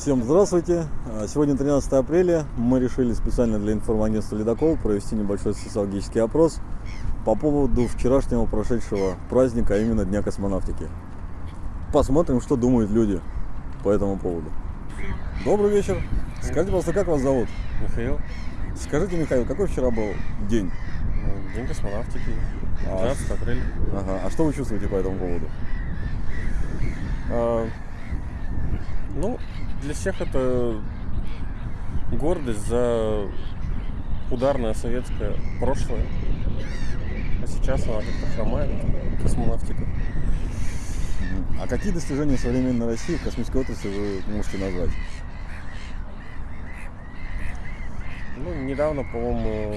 Всем здравствуйте! А, Сегодня 13 апреля. Мы решили специально для информагентства «Ледокол» провести небольшой социологический опрос по поводу вчерашнего прошедшего праздника, а именно Дня космонавтики. Посмотрим, что думают люди по этому поводу. Добрый вечер! Скажите, пожалуйста, как вас зовут? Михаил, Скажите, Михаил, какой вчера был день? ну, День космонавтики, А, 12 апреля. Ага. А что вы чувствуете по этому поводу? А, ну, для всех это гордость за ударное советское прошлое. А сейчас она как-то хромает, космонавтика. А какие достижения современной России в космической отрасли вы можете назвать? Ну, недавно, по-моему,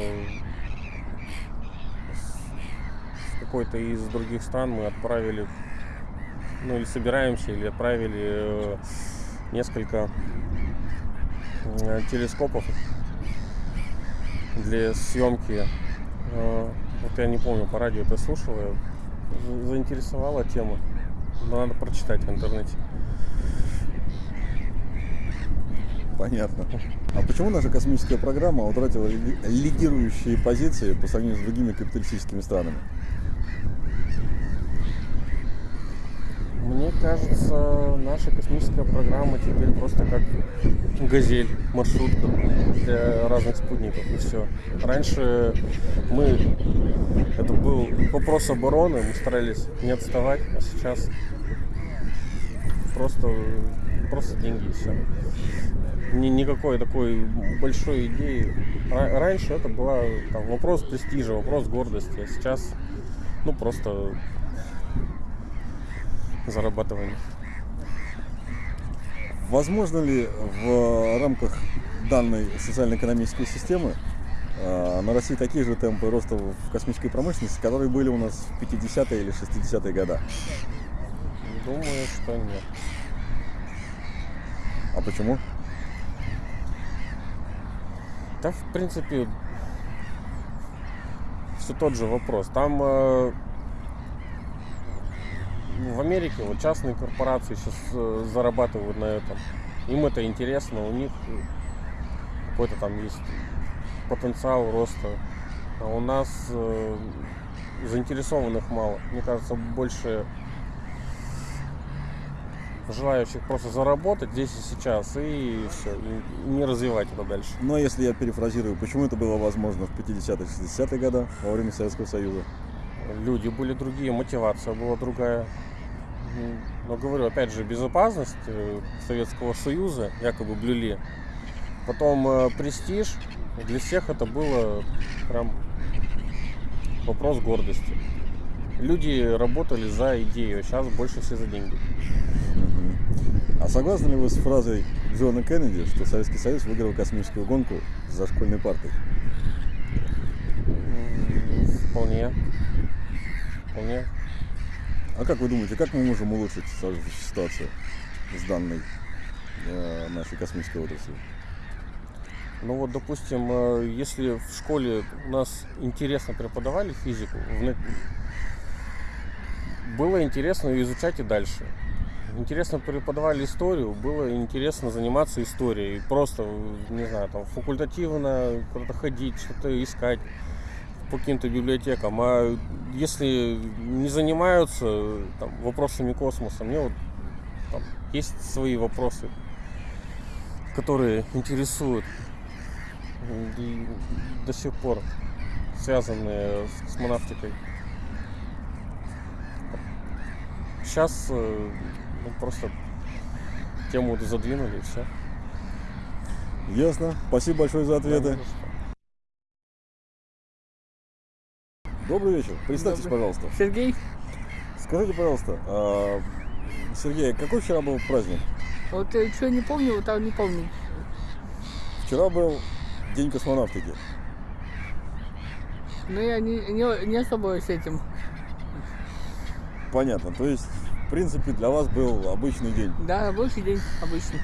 с- какой-то из других стран мы отправили, ну или собираемся, или отправили э, несколько э, телескопов для съемки. Э, Вот я не помню, по радио это слушал, я за- заинтересовала тема. Надо прочитать в интернете. Понятно. А почему наша космическая программа утратила лиди- лидирующие позиции по сравнению с другими капиталистическими странами? Мне кажется, наша космическая программа теперь просто как газель, маршрутка для разных спутников и все. Раньше мы, это был вопрос обороны, мы старались не отставать, а сейчас просто, просто деньги и все. Ни, никакой такой большой идеи. Ра- Раньше это там, вопрос престижа, вопрос гордости, а сейчас ну просто зарабатывание. Возможно ли в рамках данной социально-экономической системы э, на России такие же темпы роста в космической промышленности, которые были у нас в 50-е или 60-е годы? Думаю, что нет. А почему? Да, в принципе, все тот же вопрос. Там э, в Америке вот частные корпорации сейчас зарабатывают на этом. Им это интересно, у них э, какой-то там есть потенциал роста. А у нас э, заинтересованных мало. Мне кажется, больше желающих просто заработать здесь и сейчас и все, и не развивать это дальше. Но если я перефразирую, почему это было возможно в 50-е, 60-е годы во время Советского Союза? люди были другие, мотивация была другая. М, Но говорю, опять же, безопасность э, Советского Союза якобы блюли. Потом э, престиж. Для всех это было прям вопрос гордости. Люди работали за идею, а сейчас больше все за деньги. А согласны ли вы с фразой Джона Кеннеди, что Советский Союз выиграл космическую гонку за школьной партой? Вполне. Вполне. А как вы думаете, как мы можем улучшить ситуацию с данной э, нашей космической отраслью? Ну вот, допустим, э, если в школе у нас интересно преподавали физику, было интересно изучать и дальше. Интересно преподавали историю, было интересно заниматься историей. Просто, не знаю, там факультативно куда-то ходить, что-то искать по каким-то библиотекам. А если не занимаются там, вопросами космоса, мне вот там, есть свои вопросы, которые интересуют и до сих пор связанные с космонавтикой. Сейчас э, ну, просто тему задвинули и все. Ясно. Спасибо большое за ответы. Добрый вечер. Представьтесь, Добрый. пожалуйста. Сергей, Скажите, пожалуйста, а, Сергей, какой вчера был праздник? вот что не помню, вот там не помню. Вчера был День космонавтики. Но я не, не, не особо с этим. Понятно. То есть, в принципе, для вас был обычный день. Да, рабочий день обычно.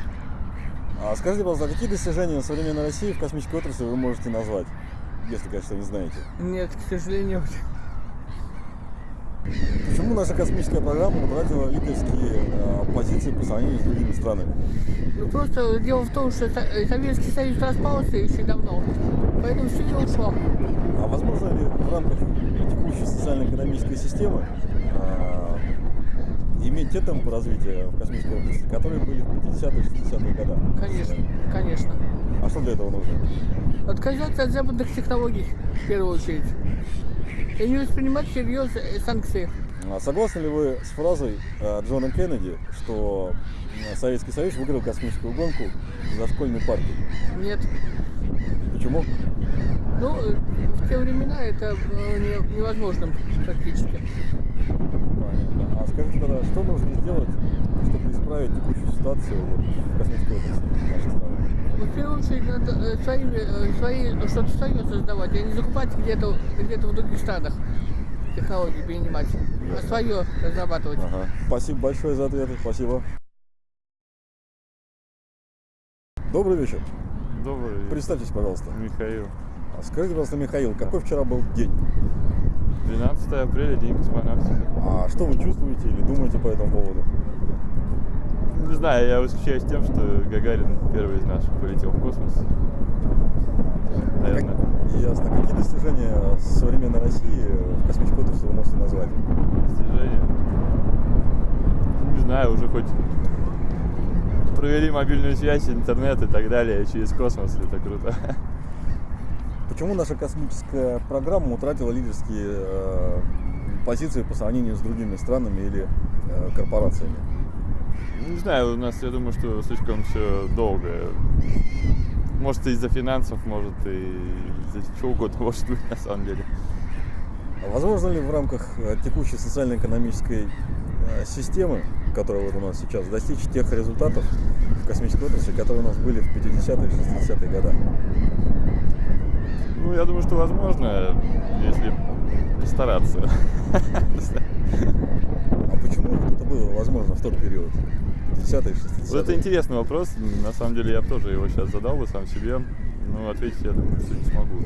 А скажите, пожалуйста, какие достижения современной России в космической отрасли вы можете назвать? Если, конечно, не знаете. Нет, к сожалению. Почему наша космическая программа утратила лидерские э, позиции по сравнению с другими странами? Ну просто дело в том, что Со- Советский Союз распался еще давно, поэтому все и ушло. А возможно ли в рамках текущей социально-экономической системы иметь те темпы развития в космической области, которые были в 50-е 60-е годы? Конечно, конечно. А что для этого нужно? Отказаться от западных технологий, в первую очередь. И не воспринимать всерьез э, санкции. А согласны ли вы с фразой э, Джона Кеннеди, что э, Советский Союз выиграл космическую гонку за школьной партией? Нет. Почему? Ну, э, в те времена это было не- невозможным практически. Понятно. А скажите тогда, что нужно сделать, чтобы исправить текущую ситуацию вот, в космической области нашей страны? Ну, В первую очередь надо э, своими, э, свои, что-то свое создавать, а не закупать где-то где в других странах технологии перенимать, а свое разрабатывать. Ага. Спасибо большое за ответы. Спасибо. Добрый вечер. Добрый вечер. Представьтесь, пожалуйста. Михаил. А Скажите, пожалуйста, Михаил, какой вчера был день? 12 апреля, день космонавтики. А что вы чувствуете или думаете по этому поводу? Не знаю, я восхищаюсь тем, что Гагарин первый из наших полетел в космос. Наверное. Как- Ясно. Какие достижения современной России в космической отрасли вы можете назвать? Достижение. Не знаю, уже хоть провели мобильную связь, интернет и так далее через космос. Это круто. Почему наша космическая программа утратила лидерские э, позиции по сравнению с другими странами или э, корпорациями? Не знаю, у нас, я думаю, что слишком все долго. Может, из-за финансов, может, и из-за чего угодно, может быть, на самом деле. Возможно ли в рамках э, текущей социально-экономической системы, которая вот у нас сейчас, достичь тех результатов в космической отрасли, которые у нас были в 50-е и 60-е годы? Ну, я думаю, что возможно, если постараться. А почему это было возможно в тот период? 50-е и 60-е? Вот это интересный вопрос. На самом деле я тоже его сейчас задал бы сам себе. Но ответить, я думаю, что не смогу.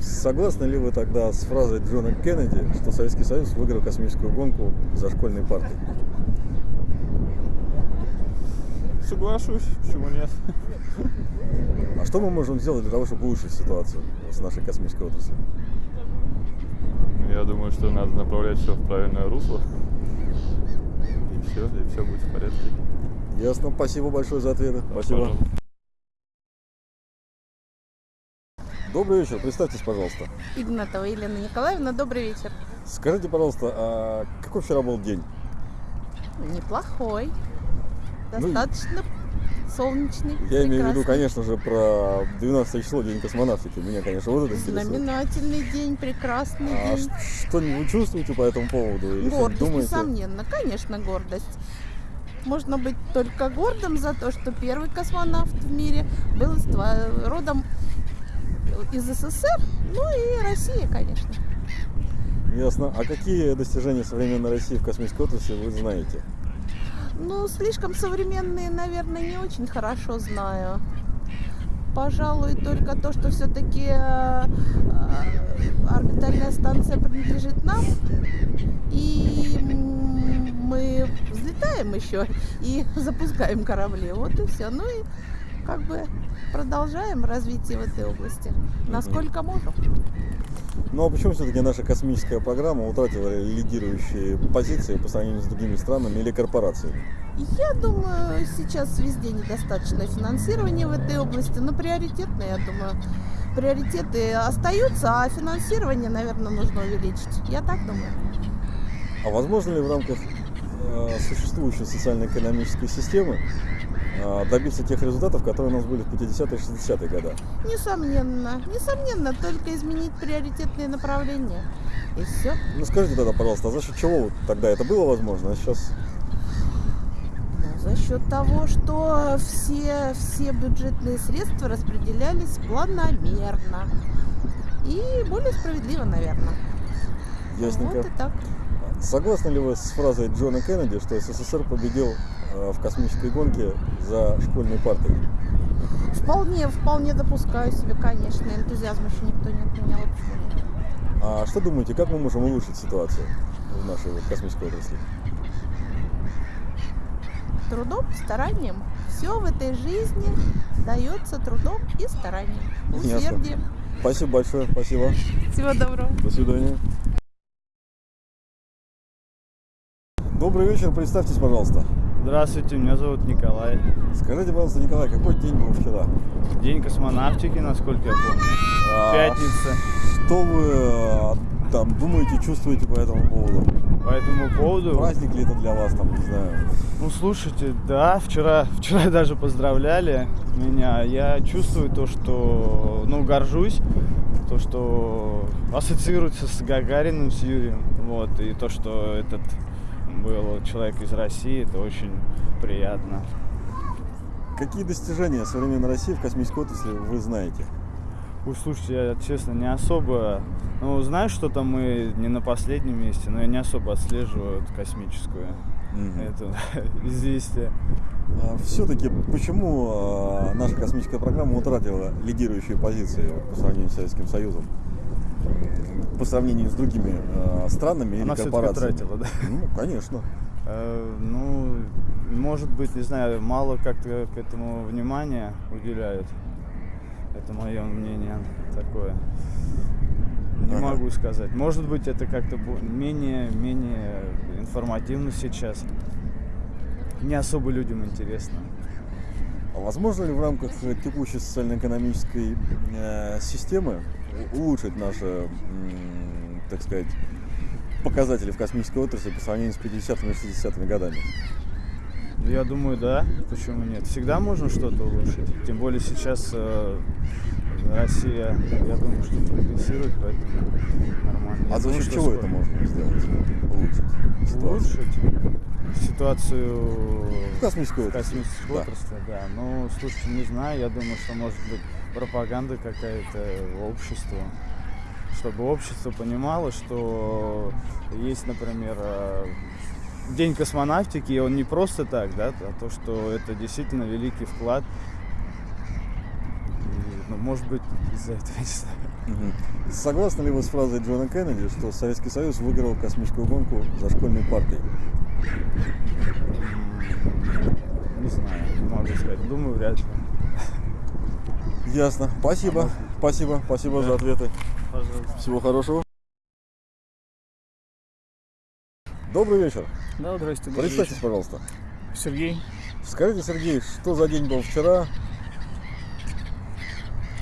Согласны ли вы тогда с фразой Джона Кеннеди, что Советский Союз выиграл космическую гонку за школьной партой? Соглашусь, почему нет? Что мы можем сделать для того, чтобы улучшить ситуацию с нашей космической отраслью? Я думаю, что надо направлять все в правильное русло. И все, и все будет в порядке. Ясно. Спасибо большое за ответы. Спасибо. Пожалуйста. Добрый вечер. Представьтесь, пожалуйста. Игнатова Елена Николаевна, добрый вечер. Скажите, пожалуйста, а какой вчера был день? Неплохой. Ну, Достаточно солнечный. Я имею в виду, прекрасный. конечно же, про 12 число, День космонавтики. Меня, конечно, вот это интересует. Знаменательный день, прекрасный А день. что-нибудь вы чувствуете по этому поводу? Или Гордость, думаете? несомненно, конечно, гордость. Можно быть только гордым за то, что первый космонавт в мире был родом из СССР, ну и Россия, конечно. Ясно. А какие достижения современной России в космической отрасли вы знаете? Ну, слишком современные, наверное, не очень хорошо знаю. Пожалуй, только то, что все-таки орбитальная станция принадлежит нам. И мы взлетаем еще и запускаем корабли. Вот и все. Ну и как бы продолжаем развитие в этой области. Насколько можем. Ну а почему все-таки наша космическая программа утратила лидирующие позиции по сравнению с другими странами или корпорациями? Я думаю, сейчас везде недостаточно финансирования в этой области, но приоритетные, я думаю, приоритеты остаются, а финансирование, наверное, нужно увеличить. Я так думаю. А возможно ли в рамках э, существующей социально-экономической системы добиться тех результатов, которые у нас были в 50-е и 60-е годы? Несомненно, несомненно, только изменить приоритетные направления. И все. Ну скажите тогда, пожалуйста, а за счет чего тогда это было возможно, а сейчас Ну, за счет того, что все, все бюджетные средства распределялись планомерно. И более справедливо, наверное. ясненько? Вот и так. Согласны ли вы с фразой Джона Кеннеди, что СССР победил в космической гонке за школьной партой? Вполне, вполне допускаю себе, конечно. Энтузиазм еще никто не отменял. Нет? А что думаете, как мы можем улучшить ситуацию в нашей вот космической отрасли? Трудом, старанием. Все в этой жизни дается трудом и старанием. Ясно. Усердием. Спасибо большое, спасибо. Всего доброго. До свидания. Добрый вечер, представьтесь, пожалуйста. Здравствуйте, меня зовут Николай. Скажите, пожалуйста, Николай, какой день был вчера? День космонавтики, насколько я помню. А, Пятница. Что вы э, там думаете, чувствуете по этому поводу? По этому поводу, Праздник ли это для вас, там, не знаю? ну слушайте, да, вчера, вчера даже поздравляли меня. Я чувствую то, что, ну, горжусь, то, что ассоциируется с Гагариным, с Юрием. Вот, и то, что этот был человек из России, это очень приятно. Какие достижения современной России в космической отрасли вы знаете? Ой, слушайте, я честно не особо, ну, знаю, что там мы не на последнем месте, но я не особо отслеживаю эту космическую, это известие. Все-таки А, почему э, наша космическая программа утратила лидирующие позиции вот по сравнению с Советским Союзом? По сравнению с другими э, странами или Она все-таки корпорациями? утратила, да? Ну, конечно. Э, Ну, может быть, не знаю, мало как-то к этому внимания уделяют. Это мое мнение такое. Не Ага. могу сказать. Может быть, это как-то менее, менее информативно сейчас. Не особо людям интересно. А возможно ли в рамках текущей социально-экономической э, системы улучшить наши, так сказать, показатели в космической отрасли по сравнению с 50-ми и 60-ми годами? Ну, Я думаю, да. Почему нет? Всегда можно что-то улучшить. Тем более сейчас э, Россия, я думаю, что прогрессирует, поэтому нормально. А за счет чего скоро. это можно сделать? Улучшить ситуацию? улучшить ситуацию В космической в отрасли. космической Да. отрасли, да. Ну, слушайте, не знаю, я думаю, что может быть пропаганда какая-то обществу, чтобы общество понимало, что есть, например, э, День космонавтики, и он не просто так, да, а то, что это действительно великий вклад. И, ну, может быть, из-за этого, не знаю. Согласны ли вы с фразой Джона Кеннеди, что Советский Союз выиграл космическую гонку за школьной партой? М, Не знаю, не могу сказать. Думаю, вряд ли. Ясно. Спасибо. Спасибо. Спасибо за ответы. Пожалуйста. Всего хорошего. Добрый вечер. Да, здрасте. Представьтесь, вечер. пожалуйста. Сергей. Скажите, Сергей, что за день был вчера?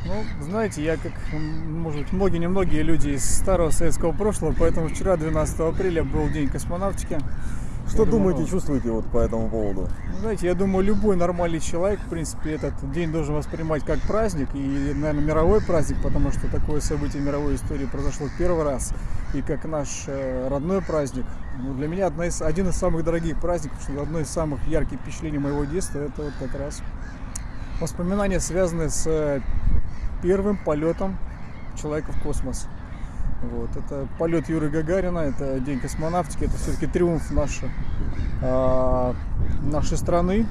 Ну, знаете, я как, может быть, многие-немногие люди из старого советского прошлого, поэтому вчера, 12 апреля, был день космонавтики. Что Я думаю, думаете, ну, чувствуете вот по этому поводу? Ну, Знаете, я думаю, любой нормальный человек, в принципе, этот день должен воспринимать как праздник, и, наверное, мировой праздник, потому что такое событие мировой истории произошло первый раз, и как наш э, родной праздник. Ну, для меня одна из, один из самых дорогих праздников, что одно из самых ярких впечатлений моего детства, это вот как раз воспоминания, связанные с э, первым полетом человека в космос. Вот, это полет Юры Гагарина, это день космонавтики, это все-таки триумф нашей, а, нашей страны.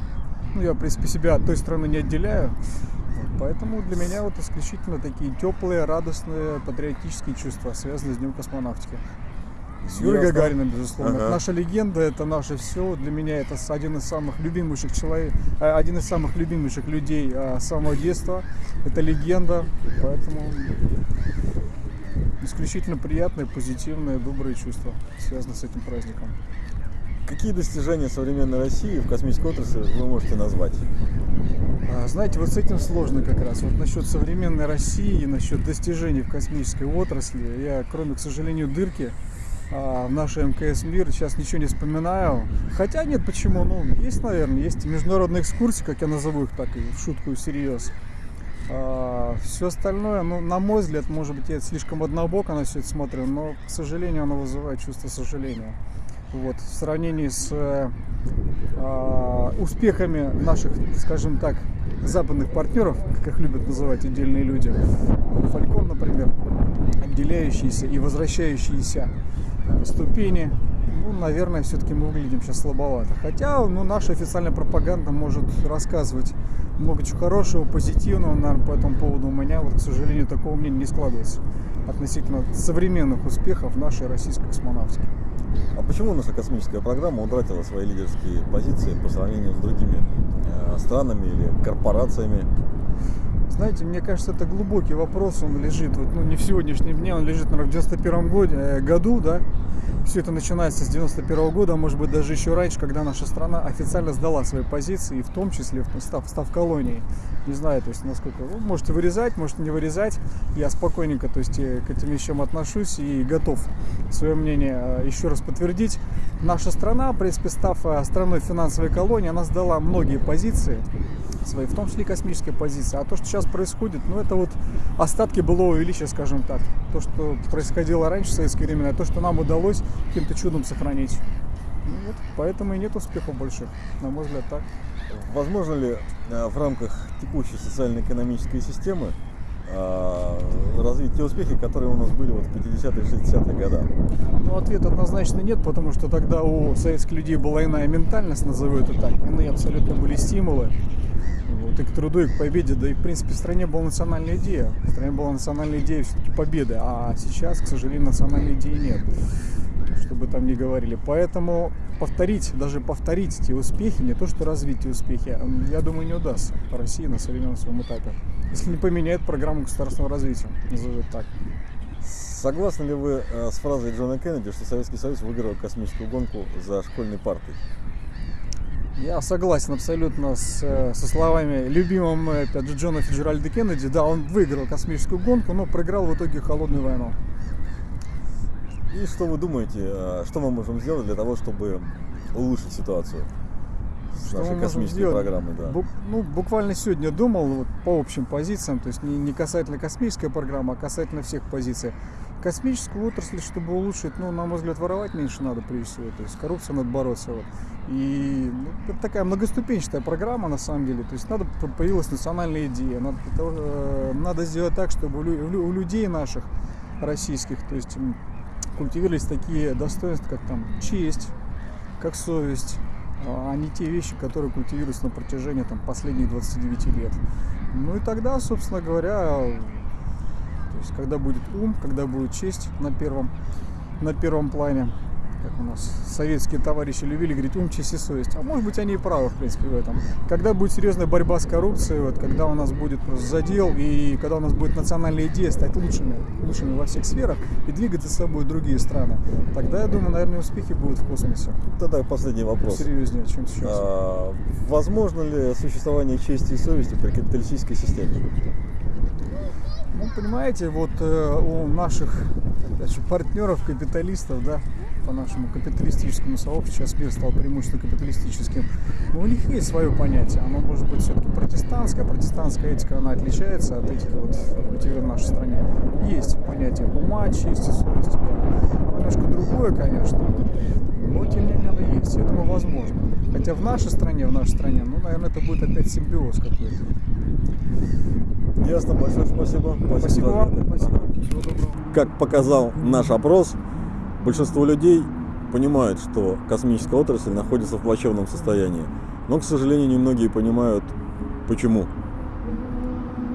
Ну, я, в принципе, себя от той страны не отделяю. Вот, поэтому для меня вот исключительно такие теплые, радостные, патриотические чувства, связанные с Днем космонавтики. С Юрой Ясно. Гагарином, безусловно. Ага. Это наша легенда, это наше все. Для меня это один из самых любимейших человек, э, один из самых любимейших людей а, с самого детства. Это легенда, поэтому исключительно приятные, позитивные, добрые чувства связаны с этим праздником. Какие достижения современной России в космической отрасли вы можете назвать? А, Знаете, вот с этим сложно как раз. Вот насчет современной России, насчет достижений в космической отрасли, я, кроме, к сожалению, дырки а, в нашей МКС мир сейчас ничего не вспоминаю. Хотя нет, почему? Ну, есть, наверное, есть международные экскурсии, как я назову их так, и в шутку и всерьез. Все остальное, ну, на мой взгляд, может быть, я слишком однобоко на все это смотрю, но, к сожалению, оно вызывает чувство сожаления. Вот, в сравнении с э, а, успехами наших, скажем так, западных партнеров, как их любят называть отдельные люди, Фалькон, например, отделяющиеся и возвращающиеся ступени, ну, наверное, все-таки мы выглядим сейчас слабовато. Хотя, ну, наша официальная пропаганда может рассказывать много чего хорошего, позитивного, наверное, по этому поводу у меня, вот, к сожалению, такого мнения не складывается относительно современных успехов нашей российской космонавтики. А почему наша космическая программа утратила свои лидерские позиции по сравнению с другими э, странами или корпорациями? Знаете, мне кажется, это глубокий вопрос, он лежит, вот, ну не в сегодняшнем дне, он лежит, наверное, в 91 году, э, году, да, все это начинается с 91 года, а может быть даже еще раньше, когда наша страна официально сдала свои позиции, и в том числе став, став колонией. Не знаю, то есть насколько вы можете вырезать, можете не вырезать. Я спокойненько, то есть э, к этим вещам отношусь и готов свое мнение э, еще раз подтвердить. Наша страна, в принципе, став э, страной финансовой колонии, она сдала многие позиции свои, в том числе космические позиции. А то, что сейчас происходит, ну это вот остатки былого величия, скажем так. То, что происходило раньше в советские времена, то, что нам удалось каким-то чудом сохранить. Ну, вот, поэтому и нет успехов больших, на мой взгляд, так. Возможно ли э, в рамках текущей социально-экономической системы э, развить те успехи, которые у нас были вот в 50-е 60-е годы? Ну, ответ однозначно нет, потому что тогда у советских людей была иная ментальность, назову это так, иные абсолютно были стимулы вот, и к труду, и к победе. Да и, в принципе, в стране была национальная идея. В стране была национальная идея все-таки победы. А сейчас, к сожалению, национальной идеи нет. Чтобы там не говорили. Поэтому повторить, даже повторить эти успехи, не то что развить эти успехи, я думаю, не удастся России на современном своем этапе. Если не поменяет программу государственного развития, назову так. Согласны ли вы э, с фразой Джона Кеннеди, что Советский Союз выиграл космическую гонку за школьной партой? Я согласен абсолютно с, э, со словами любимого мной, опять же, Джона Фиджеральда Кеннеди. Да, он выиграл космическую гонку, но проиграл в итоге холодную войну. И что вы думаете, э, что мы можем сделать для того, чтобы улучшить ситуацию с Что нашей космической сделать? программой? Да. Бу- ну, буквально сегодня думал вот, по общим позициям, то есть не, не касательно космической программы, а касательно всех позиций. Космическую отрасль, чтобы улучшить, ну, на мой взгляд, воровать меньше надо прежде всего, то есть коррупция надо бороться. Вот. И ну, это такая многоступенчатая программа на самом деле, то есть надо появилась национальная идея, надо, для того, э, надо сделать так, чтобы у, лю- у лю- у людей наших российских, то есть культивировались такие достоинства, как там честь, как совесть, а не те вещи, которые культивируются на протяжении там, последних 29 лет. Ну и тогда, собственно говоря, то есть когда будет ум, когда будет честь на первом, на первом плане, как у нас советские товарищи любили говорить, ум, честь и совесть. А может быть они и правы, в принципе, в этом. Когда будет серьезная борьба с коррупцией, вот, когда у нас будет просто задел, и когда у нас будет национальная идея стать лучшими, лучшими во всех сферах и двигать за собой другие страны, тогда, я думаю, наверное, успехи будут в космосе. Тогда последний вопрос. Серьезнее, чем сейчас. А, возможно ли существование чести и совести при капиталистической системе? Ну, понимаете, вот э, у наших опять же, партнеров, капиталистов, да, по нашему капиталистическому сообществу, сейчас мир стал преимущественно капиталистическим, но у них есть свое понятие. Оно может быть все-таки протестантское, протестантская этика, она отличается от этих вот культивированных в нашей стране. Есть понятие ума, чести, совести, да. Оно немножко другое, конечно, но тем не менее оно есть. Я думаю, возможно. Хотя в нашей стране, в нашей стране, ну, наверное, это будет опять симбиоз какой-то. Ясно, большое спасибо. Спасибо за вам. Спасибо. Всего доброго. Как показал наш опрос, большинство людей понимают, что космическая отрасль находится в плачевном состоянии. Но, к сожалению, немногие понимают, почему.